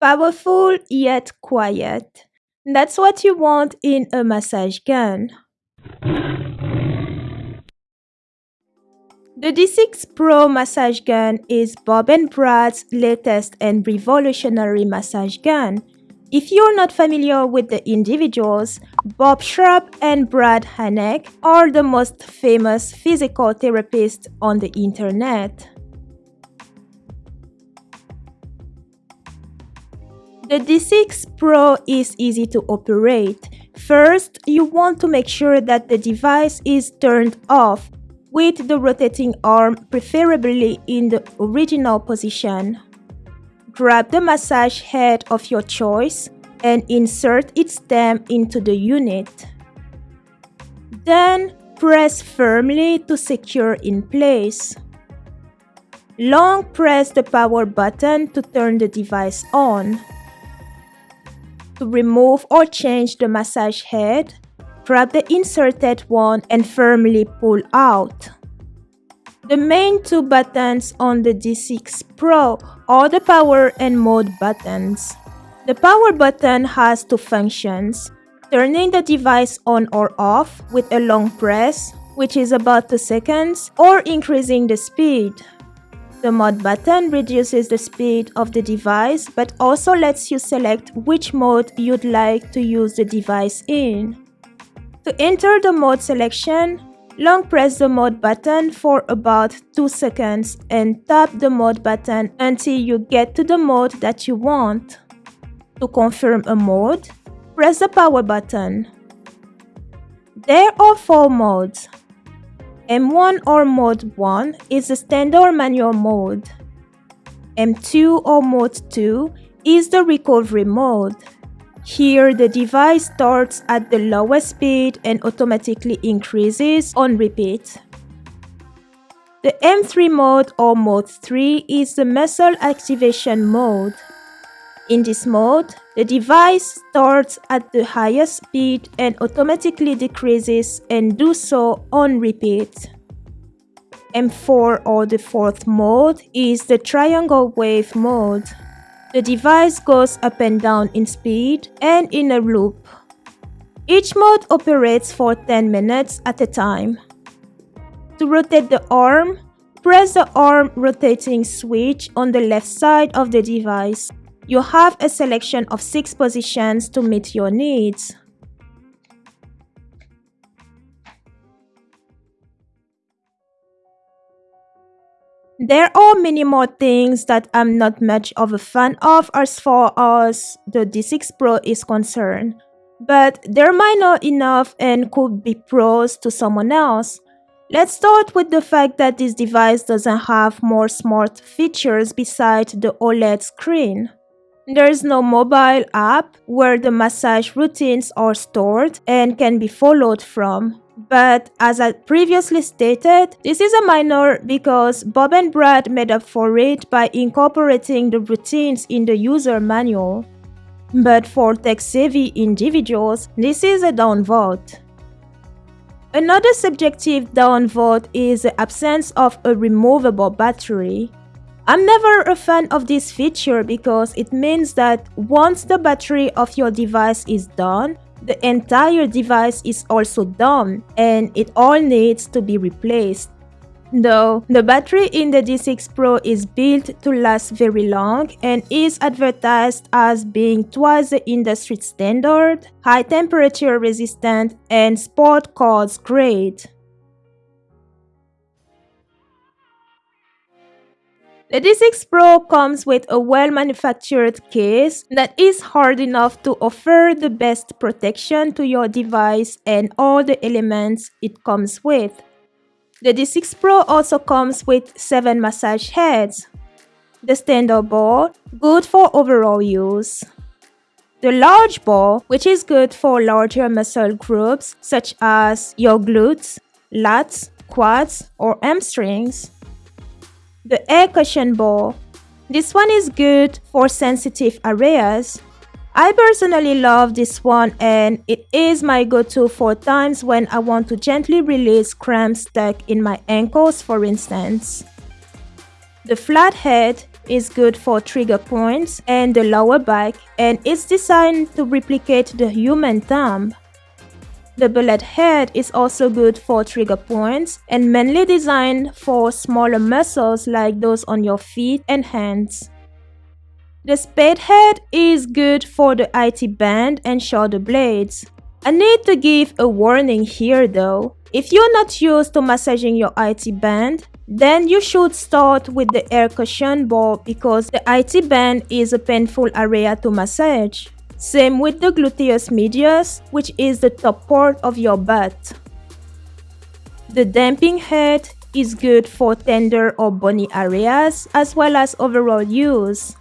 Powerful yet quiet. That's what you want in a massage gun. The D6 Pro massage gun is Bob and Brad's latest and revolutionary massage gun. If you're not familiar with the individuals, Bob Schrupp and Brad Heineck are the most famous physical therapists on the internet. The D6 Pro is easy to operate. First, you want to make sure that the device is turned off with the rotating arm preferably in the original position. Grab the massage head of your choice and insert its stem into the unit. Then, press firmly to secure in place. Long press the power button to turn the device on. To remove or change the massage head, grab the inserted one and firmly pull out. The main two buttons on the D6 Pro are the power and mode buttons. The power button has two functions, turning the device on or off with a long press, which is about 2 seconds, or increasing the speed. The mode button reduces the speed of the device but also lets you select which mode you'd like to use the device in. To enter the mode selection, long press the mode button for about 2 seconds and tap the mode button until you get to the mode that you want. To confirm a mode, press the power button. There are 4 modes. M1 or Mode 1 is the standard manual mode. M2 or Mode 2 is the recovery mode. Here, the device starts at the lowest speed and automatically increases on repeat. The M3 mode or Mode 3 is the muscle activation mode. In this mode, the device starts at the highest speed and automatically decreases and do so on repeat. M4 or the fourth mode is the triangle wave mode. The device goes up and down in speed and in a loop. Each mode operates for 10 minutes at a time. To rotate the arm, press the arm rotating switch on the left side of the device you have a selection of 6 positions to meet your needs. There are many more things that I'm not much of a fan of as far as the D6 Pro is concerned, but they're minor enough and could be pros to someone else. Let's start with the fact that this device doesn't have more smart features besides the OLED screen. There is no mobile app where the massage routines are stored and can be followed from. But as I previously stated, this is a minor because Bob and Brad made up for it by incorporating the routines in the user manual. But for tech-savvy individuals, this is a downvote. Another subjective downvote is the absence of a removable battery. I'm never a fan of this feature because it means that once the battery of your device is done, the entire device is also done and it all needs to be replaced. Though the battery in the D6 Pro is built to last very long and is advertised as being twice the industry standard, high temperature resistant, and sport cars grade. The D6 Pro comes with a well-manufactured case that is hard enough to offer the best protection to your device and all the elements it comes with. The D6 Pro also comes with 7 massage heads. The standard ball, good for overall use. The large ball, which is good for larger muscle groups such as your glutes, lats, quads, or hamstrings the air cushion ball. This one is good for sensitive areas. I personally love this one and it is my go-to for times when I want to gently release cramps stuck in my ankles for instance. The flat head is good for trigger points and the lower back and it's designed to replicate the human thumb. The bullet head is also good for trigger points and mainly designed for smaller muscles like those on your feet and hands. The spade head is good for the IT band and shoulder blades. I need to give a warning here though. If you're not used to massaging your IT band, then you should start with the air cushion ball because the IT band is a painful area to massage. Same with the gluteus medius, which is the top part of your butt. The damping head is good for tender or bony areas as well as overall use.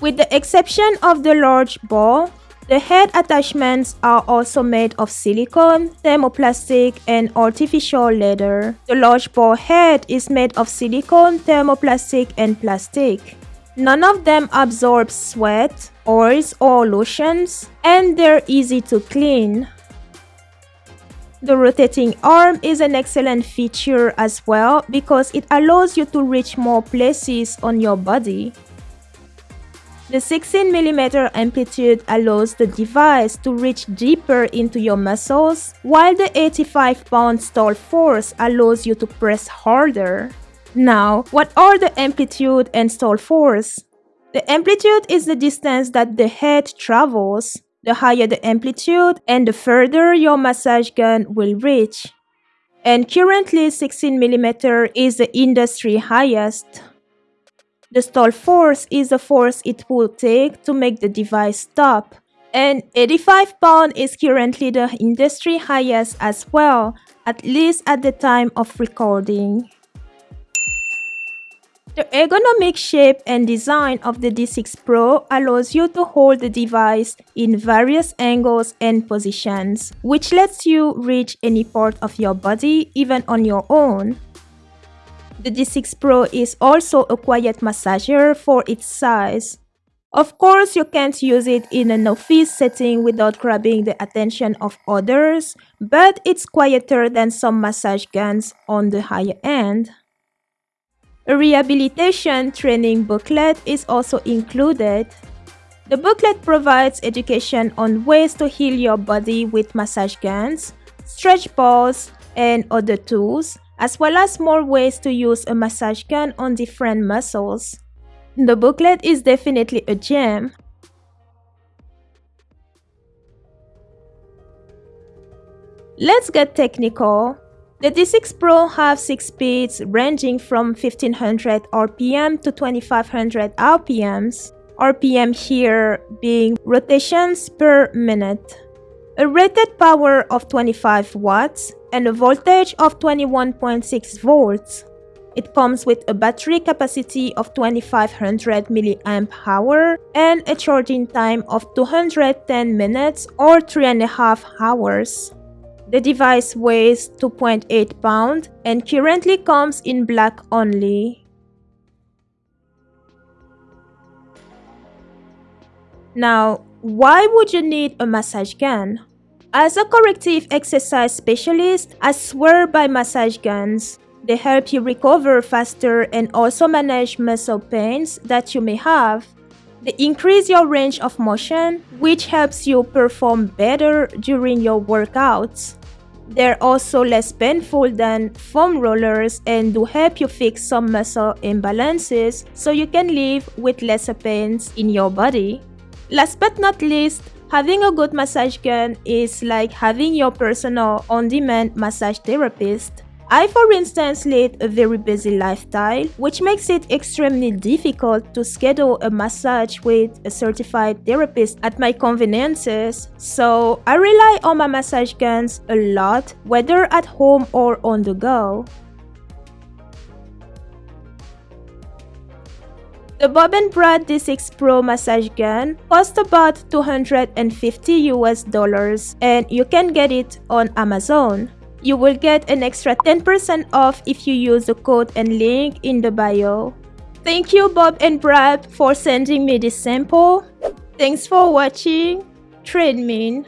With the exception of the large ball, the head attachments are also made of silicone, thermoplastic, and artificial leather. The large ball head is made of silicone, thermoplastic, and plastic. None of them absorb sweat, oils or lotions, and they're easy to clean. The rotating arm is an excellent feature as well because it allows you to reach more places on your body. The 16mm amplitude allows the device to reach deeper into your muscles, while the 85 pound stall force allows you to press harder. Now, what are the amplitude and stall force? The amplitude is the distance that the head travels. The higher the amplitude and the further your massage gun will reach. And currently 16mm is the industry highest. The stall force is the force it will take to make the device stop. And 85 pound is currently the industry highest as well, at least at the time of recording. The ergonomic shape and design of the D6 Pro allows you to hold the device in various angles and positions, which lets you reach any part of your body even on your own. The D6 Pro is also a quiet massager for its size. Of course, you can't use it in an office setting without grabbing the attention of others, but it's quieter than some massage guns on the higher end. A rehabilitation training booklet is also included. The booklet provides education on ways to heal your body with massage guns, stretch balls, and other tools, as well as more ways to use a massage gun on different muscles. The booklet is definitely a gem. Let's get technical. The D6 Pro have 6 speeds ranging from 1500 RPM to 2500 RPMs. RPM here being rotations per minute. A rated power of 25 watts and a voltage of 21.6 volts. It comes with a battery capacity of 2500 mAh and a charging time of 210 minutes or 3.5 hours. The device weighs 2.8 pounds and currently comes in black only. Now, why would you need a massage gun? As a corrective exercise specialist, I swear by massage guns. They help you recover faster and also manage muscle pains that you may have. They increase your range of motion, which helps you perform better during your workouts. They're also less painful than foam rollers and do help you fix some muscle imbalances so you can live with lesser pains in your body. Last but not least, having a good massage gun is like having your personal on-demand massage therapist. I, for instance, lead a very busy lifestyle, which makes it extremely difficult to schedule a massage with a certified therapist at my conveniences, so I rely on my massage guns a lot, whether at home or on the go. The Bob and Brad D6 Pro massage gun costs about 250 US dollars and you can get it on Amazon. You will get an extra 10% off if you use the code and link in the bio. Thank you Bob and Brad for sending me this sample. Thanks for watching. TradeMin.